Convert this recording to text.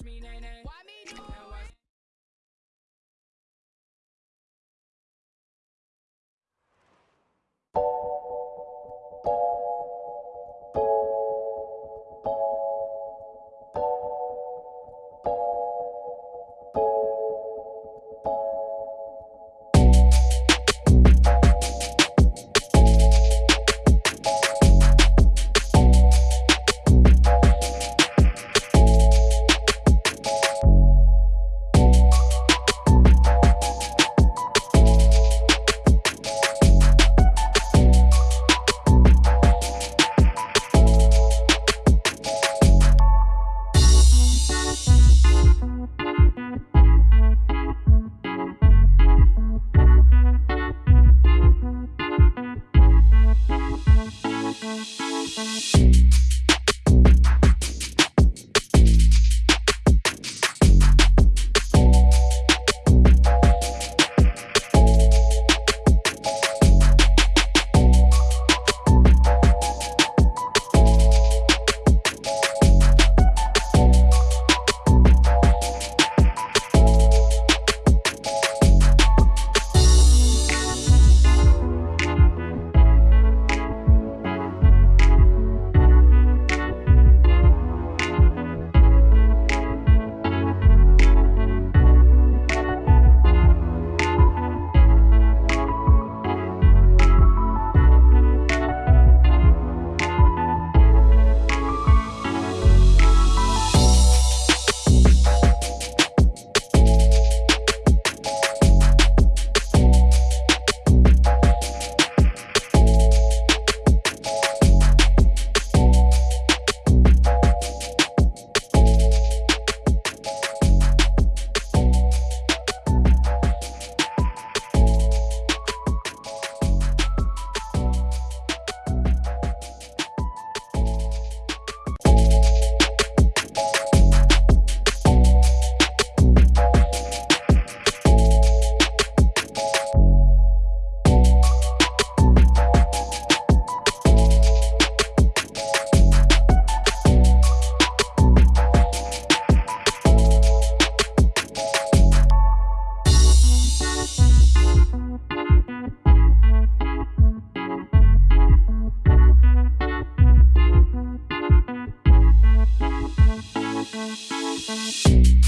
me whip, whip. Watch me nay nay. Why me do Now watch it? night.